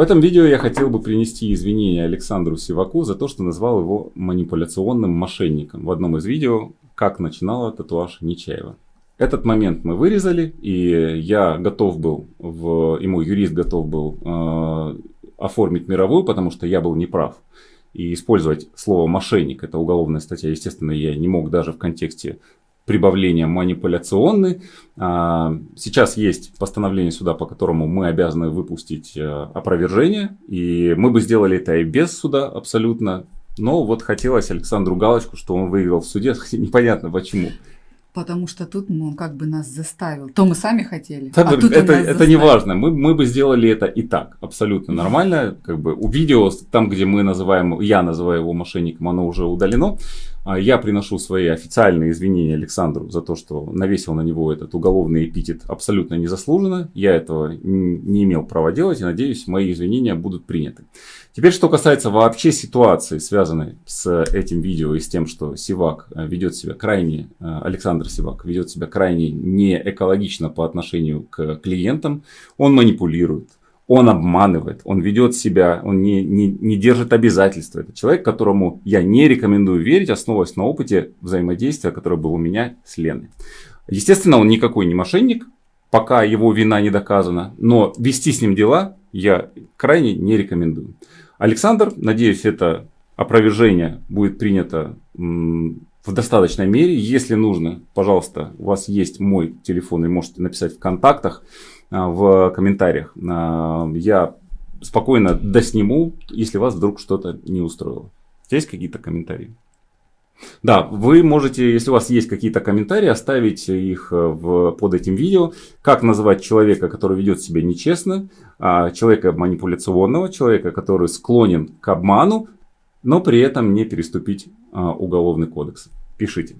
В этом видео я хотел бы принести извинения Александру Сиваку за то, что назвал его манипуляционным мошенником в одном из видео, как начинала татуаж Нечаева. Этот момент мы вырезали, и я готов был, в, и мой юрист готов был э, оформить мировую, потому что я был неправ. И использовать слово «мошенник» – это уголовная статья, естественно, я не мог даже в контексте прибавления манипуляционный. А, сейчас есть постановление суда, по которому мы обязаны выпустить э, опровержение. И мы бы сделали это и без суда абсолютно. Но вот хотелось Александру галочку, что он выиграл в суде. Непонятно почему. Потому что тут ну, он как бы нас заставил. То мы сами хотели. Так, а тут это это не важно. Мы, мы бы сделали это и так. Абсолютно нормально. Как бы у видео, там, где мы называем, я называю его мошенником, оно уже удалено. А я приношу свои официальные извинения Александру за то, что навесил на него этот уголовный эпитет абсолютно незаслуженно. Я этого не имел права делать и надеюсь, мои извинения будут приняты. Теперь, что касается вообще ситуации, связанной с этим видео и с тем, что Сивак э, ведет себя крайне, э, Александр Сивак ведет себя крайне не экологично по отношению к клиентам, он манипулирует, он обманывает, он ведет себя, он не, не, не держит обязательства. Это человек, которому я не рекомендую верить, основываясь на опыте взаимодействия, которое было у меня с Леной. Естественно, он никакой не мошенник, пока его вина не доказана, но вести с ним дела я крайне не рекомендую. Александр, надеюсь, это опровержение будет принято в достаточной мере. Если нужно, пожалуйста, у вас есть мой телефон, и можете написать в контактах. А, в комментариях. А, я спокойно досниму, если вас вдруг что-то не устроило. Есть какие-то комментарии? Да, вы можете, если у вас есть какие-то комментарии, оставить их э, в, под этим видео. Как называть человека, который ведет себя нечестно, а, человека манипуляционного, человека, который склонен к обману, но при этом не переступить уголовный кодекс. Пишите.